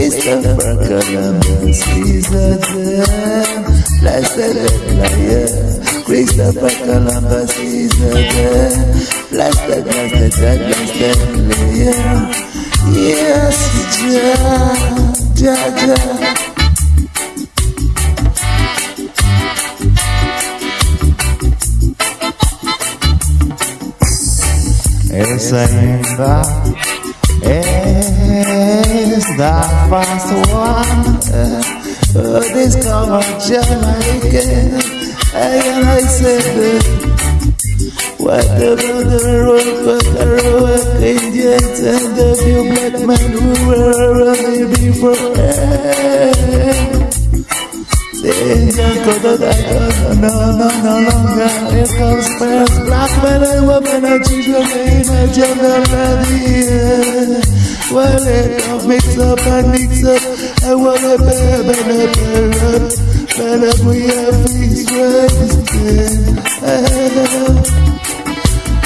see a papalita. Christopher Columbus is a. Blasted. Blasted, blasted, liar. Yes, ja, ja, ja. Essa ainda the first one uh, discover Jamaica and I said what the road but the road Indians and the few black men who were running before Cause I no, no, no longer Here comes first black men and women and children in a jungle Well, it all mix up and mix up I wanna bear, better, better Better we have things wasted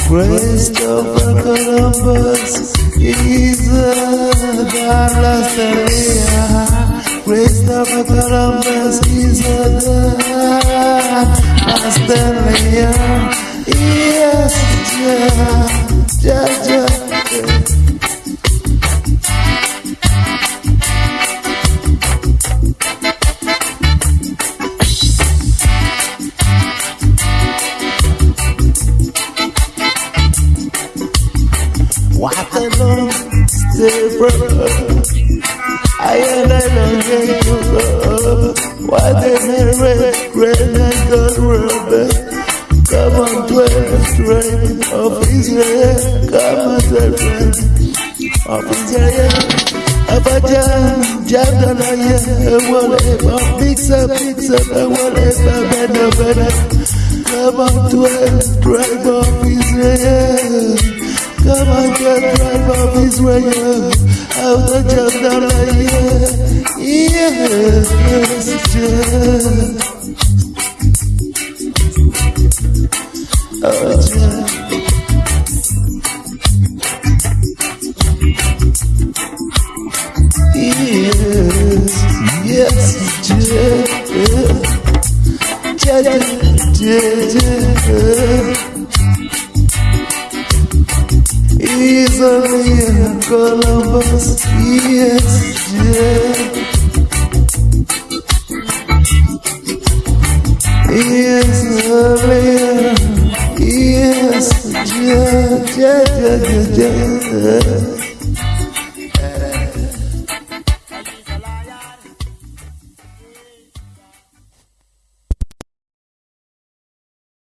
Christopher Columbus is a God lost area Christopher Columbus is a god Australia Yes, ja, I I don't get to. Why they red, red and gold rubber? Come on, twelve strength of Israel. Come on, twelve strength of Israel. Abajan, Jadalaya, whatever, mix up, mix up, whatever, better, better. Come on, twelve tribe of Israel. Come on, get tribe of Israel. Out the job down like yes, yes, Oh, Yes, yes, yes, yes, yes. Easily in Columbus, yes, yeah. Easily, yes, yeah, yeah, yeah, yeah, yeah.